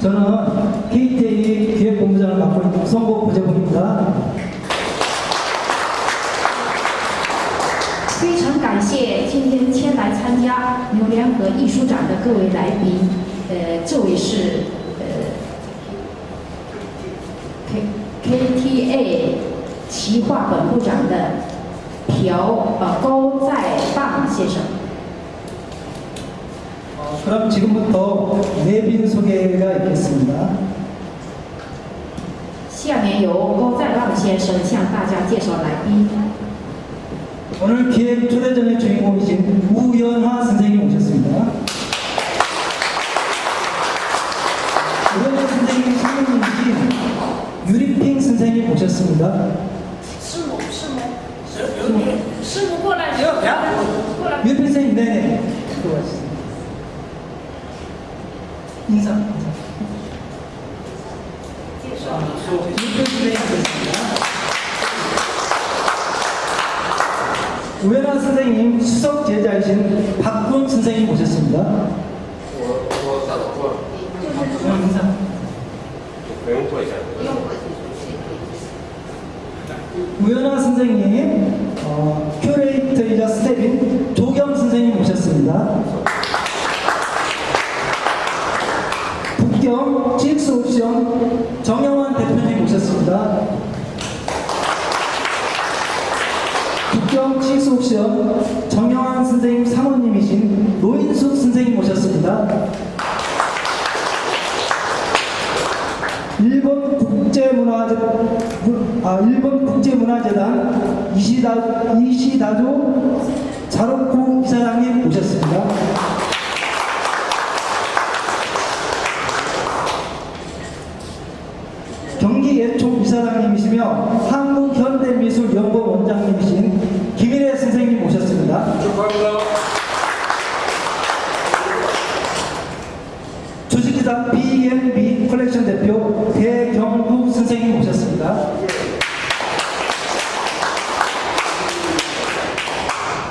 저는 KTA 기획본부장을 맡고 있는 송보 부재봉입니다. 非常感谢今天前来参加牛联合艺术展的各位来宾，呃，这位是呃 K KTA 企划本部长的朴呃高在棒先生。 어, 그럼 지금부터 내빈 소개가 있겠습니다. 下面由高在棒先生向大家介绍来宾。 오늘 기획 초대전의 주인공이신 우연화 선생님 오셨습니다. 우연화 선생님 선생님이신 유리핑 선생님 오셨습니다. 师母，师母，师母过来，过来。 유리핑 선생님 네네. 들어와주세요. 인사. 우연한 선생님 수석 제자이신 박군 선생님 모셨습니다. 우연한 선생님, 어, 큐레이터이자 스텝인 조경 선생님 모셨습니다. 북경 GX 옵션 정영 GX 옵션 정영환 선생님 사모님이신 노인숙 선생님 오셨습니다. 일본 국제문화재 아 일본 국제문화재단 이시다 이시다조 자로코 이사장님 오셨습니다. 경기 예총 이사장님이시며 한국현대미술연구원 원장님이신 김일혜 선생님 오셨습니다. 축하합니다. 주식회사 B&B 컬렉션 대표 배경국 선생님 오셨습니다.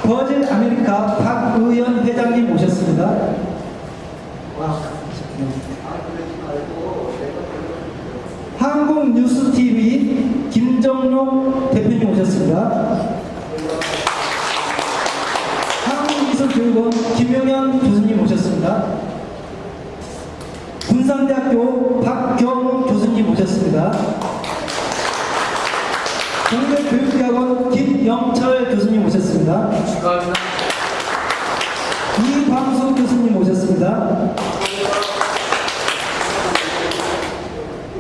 버질 아메리카 박의연 회장님 오셨습니다. 와, 한국 뉴스 TV 김정록 대표님 오셨습니다. 한국미술교육원 김용현 교수님 오셨습니다. 군산대학교 박경훈 교수님 오셨습니다. 경대교육대학원 김영철 교수님 오셨습니다. 축하합니다. 이광수 교수님 오셨습니다.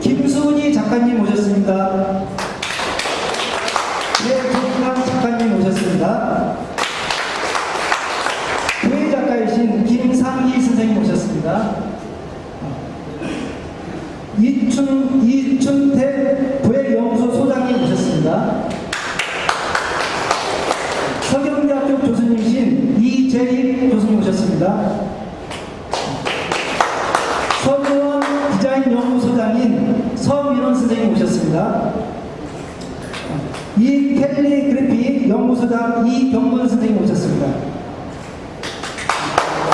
김수은이 작가님 오셨습니다. 최종강 작가님 오셨습니다. 교회 작가이신 김상희 선생님 오셨습니다. 이춘, 이춘태 부회연구소 소장님 오셨습니다. 서경대학교 교수님이신 이재익 교수님 오셨습니다. 서구원 디자인 연구소장인 서민원 선생님 오셨습니다. 연구소장 이경근 선생님 오셨습니다.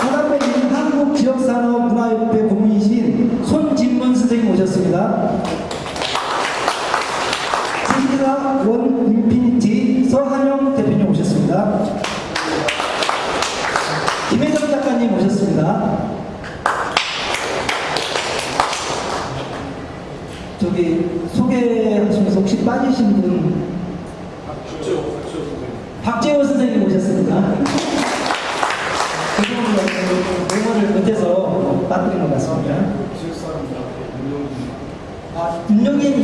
그다음에 한국지역산업문화협회 고문이신 손진문 선생님 오셨습니다. 주식회사 원 인피니티 서한영 대표님 오셨습니다. 김혜정 작가님 오셨습니다. 저기 소개하시면서 혹시 빠지신 분 박지호 박지호 선생님 박재호 선생님 오셨습니다. 죄송합니다. 메모를 못해서 빠뜨린 것 같습니다. 지역 사람입니다. 윤영진 아, 윤영인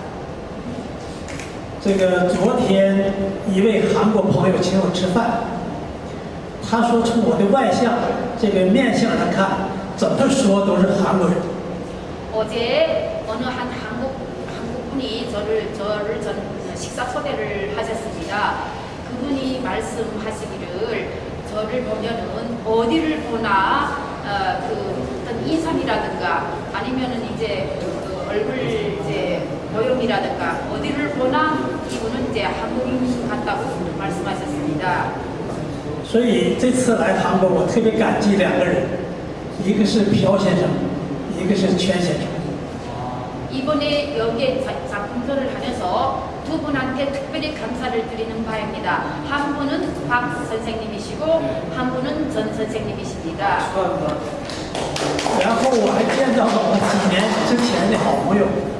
这个昨天一位韩国朋友请我吃饭，他说从我的外相这个面相来看，怎么说都是韩国人。 어제 어느 한 한국 한국 분이 저를 저를 전 식사 초대를 하셨습니다. 그분이 말씀하시기를 저를 보면은 어디를 보나 어, 그 어떤 인상이라든가 아니면은 이제 그 얼굴 이제 모형이라든가 어디를 보나 이분은 이제 한국인 같다고 말씀하셨습니다. 所以这次来韩国，我特别感激两个人，一个是朴先生，一个是全先生。 이번에 여기에 자- 작품전을 하면서 두 분한테 특별히 감사를 드리는 바입니다. 한 분은 박 선생님이시고 한 분은 전 선생님이십니다. 然后我还见到了我几年之前的好朋友，我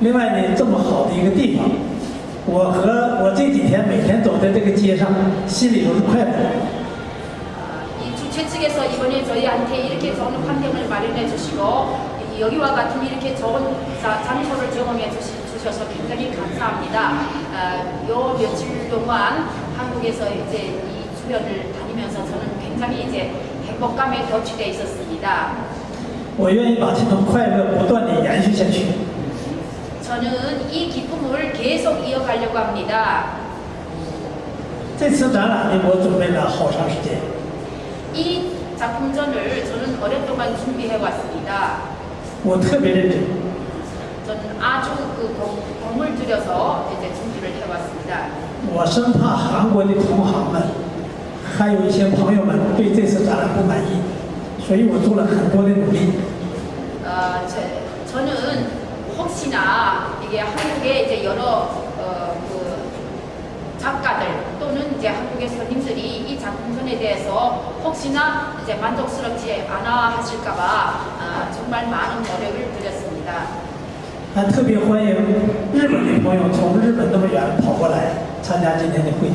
另外呢，这么好的一个地方，我和我这几天每天走在这个街上，心里都是快乐的。 이 주최 측에서 이번에 저희한테 이렇게 좋은 환경을 마련해 주시고 이- 여기와 같은 이렇게 좋은 자- 장소를 제공해 주시, 주셔서 굉장히 감사합니다. 아, 요 며칠 동안 한국에서 이제 이 주변을 다니면서 저는 굉장히 이제 행복감에 덮치돼 있었습니다. 我愿意把这种快乐不断的延续下去。 저는 이 기쁨을 계속 이어가려고 합니다. 这次展览呢，我准备了好长时间， 이 작품전을 저는 오랫동안 준비해 왔습니다. 我特别认真。 저는 아주 그 공- 공을 들여서 이제 준비를 해왔습니다. 我生怕韩国的同行们，还有一些朋友们对这次展览不满意，所以我做了很多的努力。 어, 제, 저는 혹시나 이게 한국의 이제 여러 어, 그 작가들 또는 이제 한국의 손님들이 이 작품전에 대해서 혹시나 이제 만족스럽지 않아 하실까봐 아, 정말 많은 노력을 들였습니다. 还特别欢迎日本的朋友从日本那么远跑过来参加今天的会议。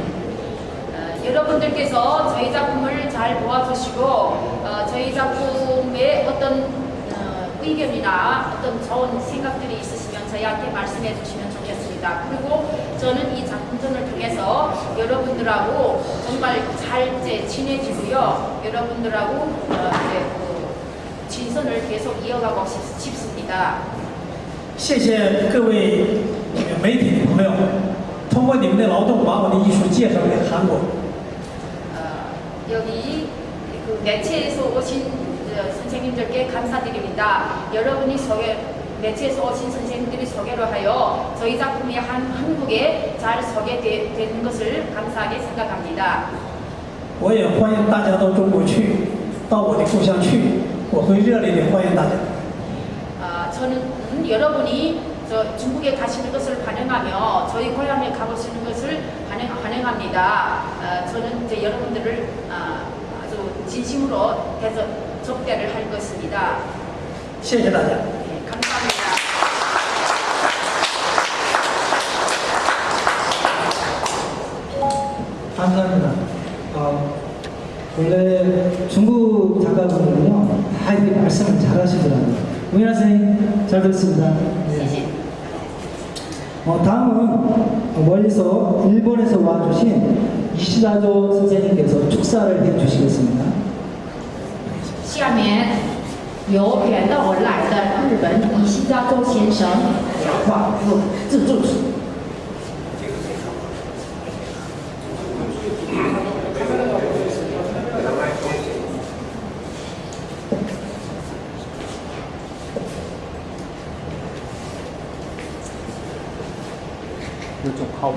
어, 여러분들께서 저희 작품을 잘 도와주시고 어, 저희 작품에 어떤 어, 의견이나 어떤 좋은 생각들이 있으시면 저희한테 말씀해 주시면 좋겠습니다. 그리고 저는 이 작품전을 통해서 여러분들하고 정말 잘 이제 친해지고요. 여러분들하고 어, 이제 그 진선을 계속 이어가고 싶, 싶습니다. 谢谢各位这个媒体的朋友，通过你们的劳动，把我的艺术介绍给韩国。 어, 여기 그 매체에서 오신 어, 선생님들께 감사드립니다. 여러분이 소개 매체에서 오신 선생님들이 소개를 하여 저희 작품이 한, 한국에 잘 소개되는 것을 감사하게 생각합니다. 我也欢迎大家到中国去，到我的故乡去，我会热烈的欢迎大家。 아, 저는 음, 여러분이 저 중국에 가시는 것을 환영하며 저희 고향에 가보시는 것을 환영합니다. 어, 저는 이제 여러분들을 어, 아주 진심으로 대접 접대를 할 것입니다. 실례다자. 네, 감사합니다. 어, 원래 중국 작가분은요 다 이렇게 말씀을 잘 하시더라고요. 우민아 선생님 잘 들었습니다. 네. 네. 어, 다음은 멀리서 일본에서 와주신 이시다조 선생님께서 축사를 해주시겠습니다. 下面由远道而来的日本伊西扎周先生讲话自自助。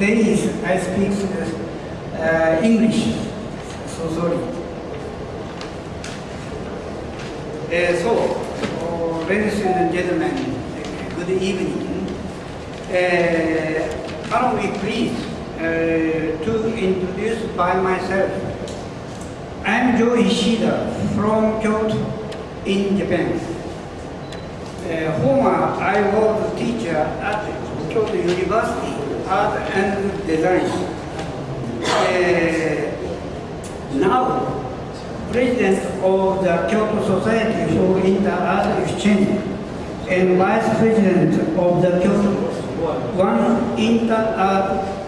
Today I speak uh, English. So sorry. Uh, so, uh, ladies and gentlemen, good evening. Uh, allow me please uh, to introduce by myself. I'm Joe Ishida from Kyoto in Japan. Uh, former, I was a teacher at Kyoto University Art and Design. Uh, now, President of the Kyoto Society for Inter-Art Exchange and Vice President of the Kyoto One Inter-Art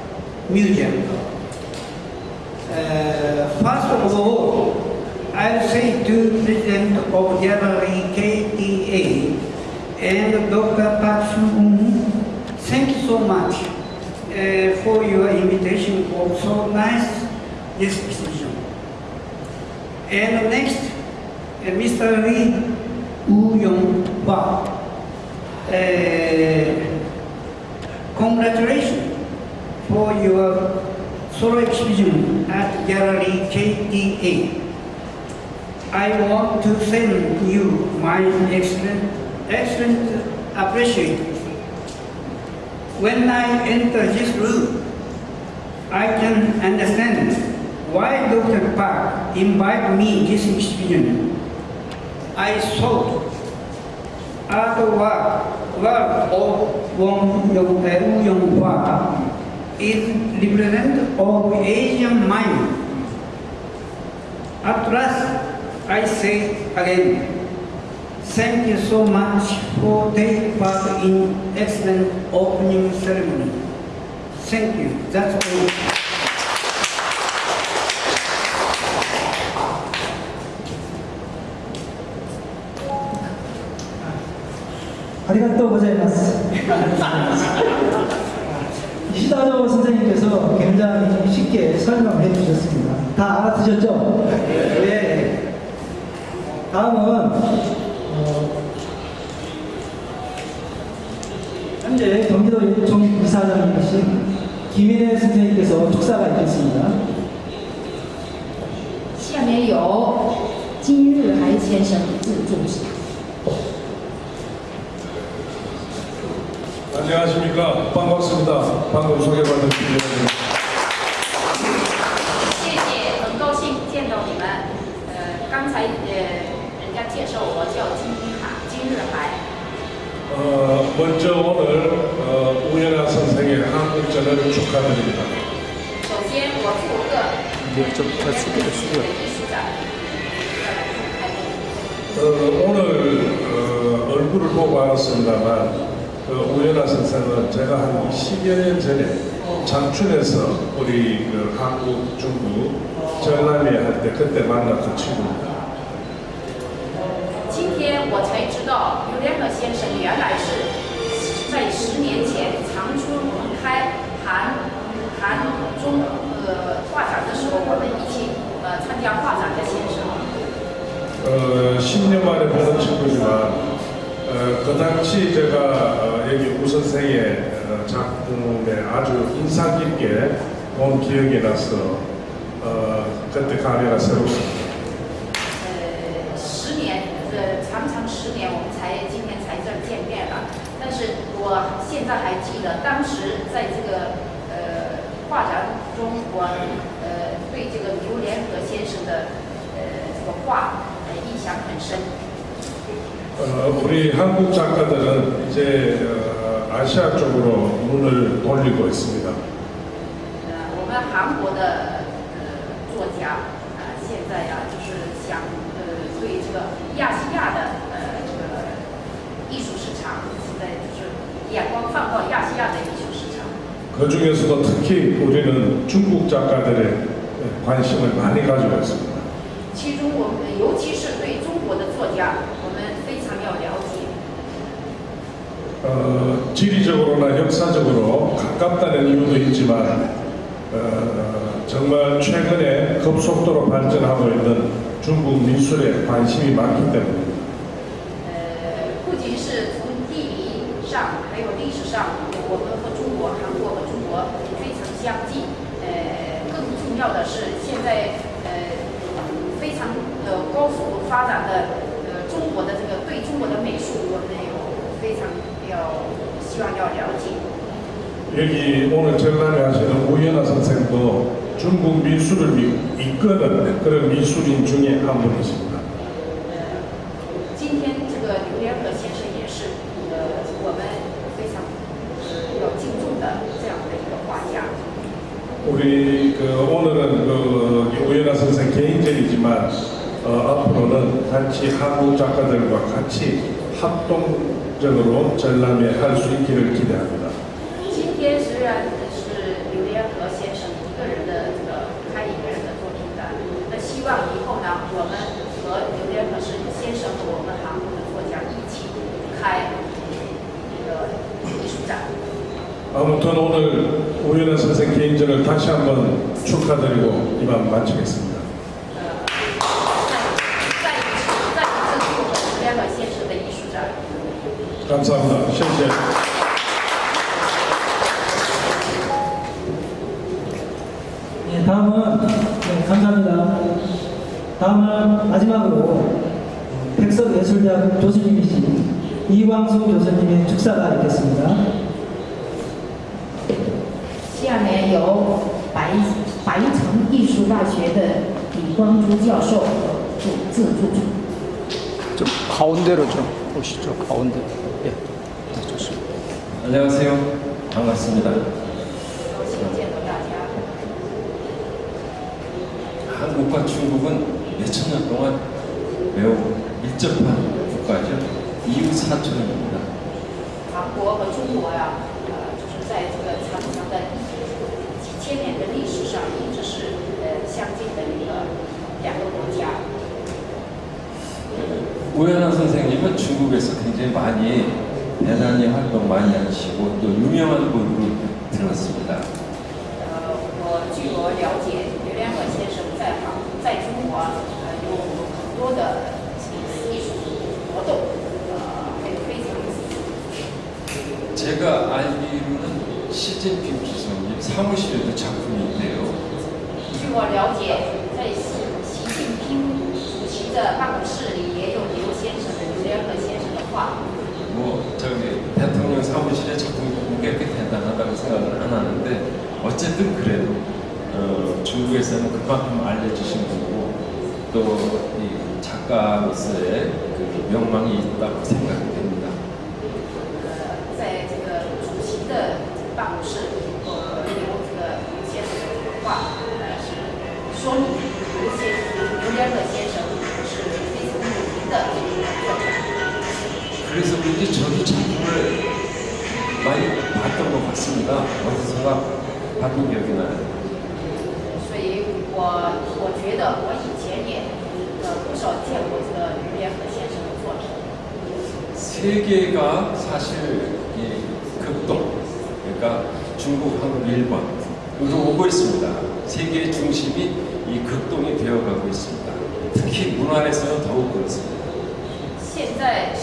Museum. Uh, first of all, I'll say to President of Gallery KTA and Dr. Park Sung, thank you so much uh, for your invitation for so nice exhibition. And next, uh, Mr. Lee Woo Yong Hwa. Uh, congratulations for your solo exhibition at Gallery KTA. I want to send you my excellent, excellent appreciation. When I enter this room, I can understand why Dr. Park invited me this exhibition. I thought art work, of Wong Yong, Yong Hwa is representative of Asian mind. At last, I say again, Thank you so much for taking part in excellent opening ceremony. Thank you. That's all. 이시다도선先生께서 굉장히 쉽게 설명해 주셨습니 다. 다 알아두셨 죠? 네. 다음은 介绍我叫金日海，金日海。 어, 먼저 오늘 어, 한국전을 축하드립니다. 首先，我祝贺좀 잘 숙여, 숙여. 艺术展再来开幕。 어, 오늘 어, 얼굴을 보고 알았습니다만 그 우연아 선생은 제가 한 10여 년 전에 장춘에서 우리 그 한국, 중국, 전남회 할 때 그때 만났던 친구입니다. 先生原来是在十年前长春开韩韩中呃画展的时候，我们一起呃参加画展的先生。 어, 10년 만에 보는 친구지만 어, 그 당시 제가 어, 여기 우 선생의 어, 작품에 아주 인상 깊게 본 기억이 나서 어, 그때 감회가 새롭 在还记得，当时在这个呃画展中，我呃对这个刘连和先生的呃这个画呃印象很深。 어, 우리 한국 작가들은 이제 어, 아시아 쪽으로 눈을 돌리고 있습니다. 呃，我们韩国的呃作家啊、现在呀、就是想呃对这个亚细亚的 어, 그 중에서도 특히 우리는 중국 작가들의 관심을 많이 가지고 있습니다. 어, 지리적으로나 역사적으로 가깝다는 이유도 있지만 어, 정말 최근에 급속도로 발전하고 있는 중국 미술에 관심이 많기 때문입니다. 어, 上，我们和中国、韩国和中国非常相近。呃，更重要的是，现在呃非常呃高速发展的呃中国的这个对中国的美术，我们有非常要希望要了解。 여기 오늘 전람회 하시는 우연아 선생도 중국 미술을 미- 이끄는 그런 미술인 중에 한 분이십니다. 今天这个刘连和先生 우리 그 오늘은 그 우연아 선생 개인전이지만 어, 앞으로는 같이 한국 작가들과 같이 합동적으로 전람회 할 수 있기를 기대합니다. 今天虽然是刘连和先生一个人的这个开一个人的作品展，那希望以后呢，我们和刘连和是先生和我们韩国的作家一起开一个艺术展。 아무튼 오늘 우연아 선생 개인전을 다시 한번 축하드리고 이만 마치겠습니다. 呃，再再一次再一次祝贺刘连和先生的艺术展。 감사합니다. 谢谢. 네, 다음은 네, 감사합니다. 다음은 마지막으로 백석예술대학 교수님이신 이광수 교수님의 축사가 있겠습니다. 下面由白白城艺术大学的李光洙教授主自助。 좀 가운데로 좀 오시죠. 가운데. 예. 네, 좋습니다. 안녕하세요. 반갑습니다. 高兴见到大家。 한국과 중국은 몇천 년 동안 매우 밀접한 국가죠. 이웃 사촌입니다. 韩国和中国呀， 우연한 선생님은 중국에서 굉장히 많이 대단히 활동 많이 하시고 또 유명한 분으로 들었습니다. 呃，我据我了解，刘连和先生在韩在中国呃有很多的艺术活动，呃，还有非常 제가 알기로는 시진핑 주석님 사무실에도 작품이 있대요. 据我了解，在习习近平主席的办公室里也有 뭐 저기 대통령 사무실에 자꾸 깨끗해달라고 생각을 안 하는데 어쨌든 그래도 어, 중국에서는 그만큼 알려주신 거고 또 이 작가로서의 그 명망이 있다고 생각됩니다. 네, 在这个主席的办公室，我 그래서 그런지 저도 작품을 많이 봤던 것 같습니다. 어디선가 봤던 기억이 나요. 所以我我觉得我以前也呃不少见过这个于连河先生的作品。 세계가 사실 이 극동, 그러니까 중국, 한국, 일본으로 오고 있습니다. 세계의 중심이 이 극동이 되어가고 있습니다. 특히 문화에서는 더욱 그렇습니다. 现在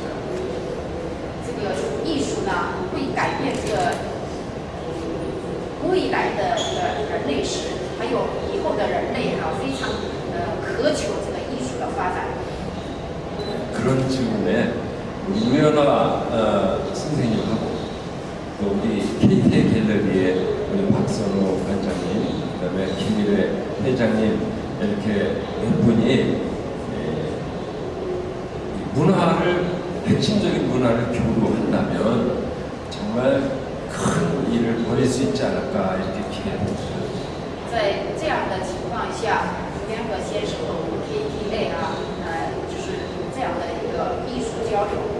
우리 우연아 어, 선생님하고 또 우리 KT 갤러리의 우리 박선호 관장님, 그다음에 김일혜 회장님 이렇게 몇 분이 에, 이 문화를 핵심적인 문화를 교류한다면 정말 큰 일을 벌일 수 있지 않을까 이렇게 기대합니다. 在这样的情况下，联合先生和我们 KT 啊，呃，就是有这样的一个艺术交流、文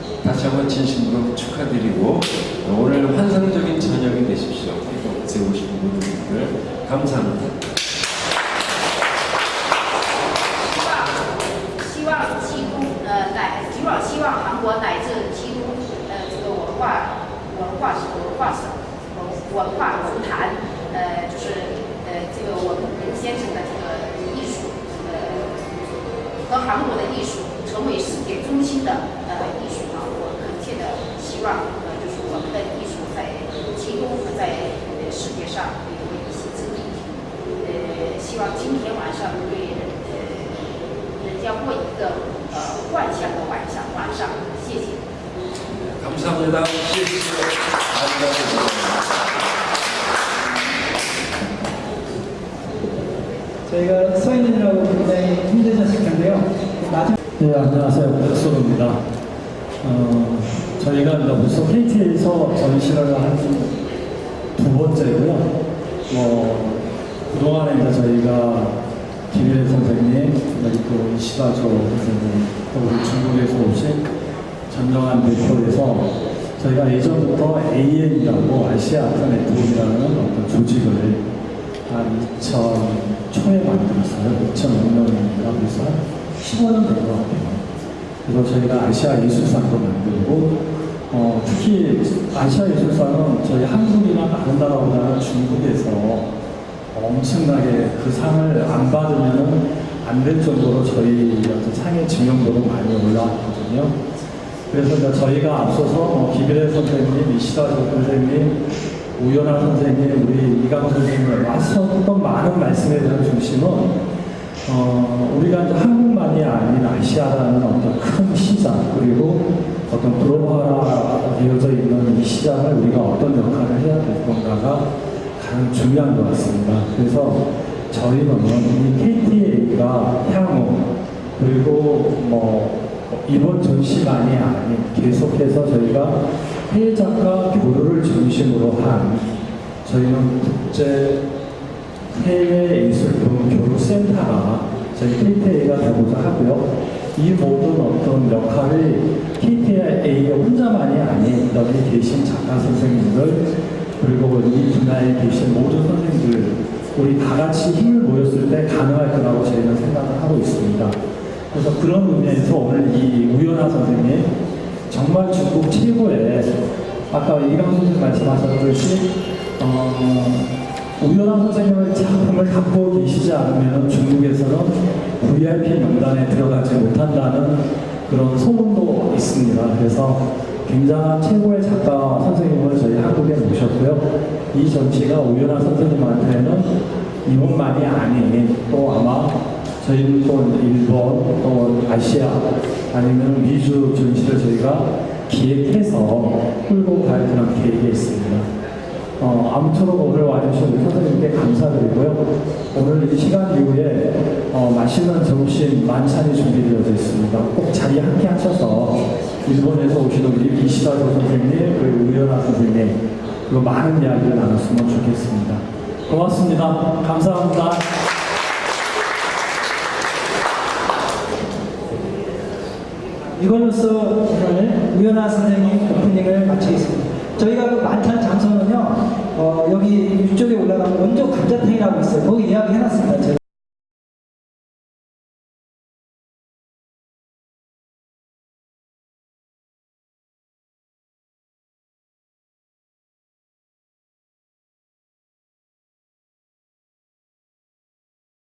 다시 한번 진심으로 축하드리고 오늘 환상적인 저녁이 되십시오. 모든 분들 감사합니다. 힘드셨을 텐데요. 나중 네, 안녕하세요. 백소로입니다. 어, 저희가 벌써 KT에서 전시를 한두 번째고요. 뭐, 그동안에 이제 저희가 김일혜 선생님, 그리고 이시다조 선생님, 또 우리 중국에서 오신 전정한 대표에서 저희가 예전부터 AN이라고 아시아 아트 네트워크라는 어떤 조직을 한 2000 초에 만들었어요. 2005년인가 그래서 한 15년 된 것 같아요. 그래서 저희가 아시아 예술상도 만들고 어, 특히 아시아 예술상은 저희 한국이나 다른 나라보다는 중국에서 엄청나게 그 상을 안 받으면 안 될 정도로 저희 어떤 상의 지명도도 많이 올라왔거든요. 그래서 저희가 앞서서 뭐 김일혜 선생님, 이시다 선생님, 우연아 선생님, 우리 이강 선생님 하셨던 많은 말씀에 대한 중심은 어, 우리가 이제 한국만이 아닌 아시아라는 어떤 큰 시장 그리고 어떤 글로벌화되어져 있는 이 시장을 우리가 어떤 역할을 해야 될 건가가 가장 중요한 것 같습니다. 그래서 저희는 이 KTA가 향후 그리고 뭐 이번 전시만이 아닌 계속해서 저희가 해외 작가 교류를 중심으로 한 저희는 국제 해외 예술품 교류센터가 저희 KTA가 되고자 하고요. 이 모든 어떤 역할이 KTA 혼자만이 아닌 여기 계신 작가 선생님들 그리고 이 분야에 계신 모든 선생님들 우리 다 같이 힘을 모였을 때 가능할 거라고 저희는 생각을 하고 있습니다. 그래서 그런 의미에서 오늘 이 우연아 선생님 정말 중국 최고의 아까 이강 선생님 말씀하셨듯이 우연한 선생님의 작품을 갖고 계시지 않으면 중국에서는 VIP 명단에 들어가지 못한다는 그런 소문도 있습니다. 그래서 굉장한 최고의 작가 선생님을 저희 한국에 모셨고요. 이 전시가 우연한 선생님한테는 이번만이 아닌 또 아마 저희는 또 일본 또 아시아 아니면 미주 전시를 저희가 기획해서 끌고 갈 그런 계획이 있습니다. 어, 아무쪼록 오늘 와주신 우리 선생님께 감사드리고요. 오늘 이 시간 이후에 어, 맛있는 점심 만찬이 준비되어 있습니다. 꼭 자리 함께 하셔서 일본에서 오신 우리 이시다조 선생님, 그리고 우연아 선생님, 그리고 많은 이야기를 나눴으면 좋겠습니다. 고맙습니다. 감사합니다. 이걸로써 오늘 우연아 선생님 오프닝을 마치겠습니다. 저희가 그 만찬 장소는요, 어, 여기 위쪽에 올라가면 원조 감자탕이라고 있어요. 거기 예약해놨습니다.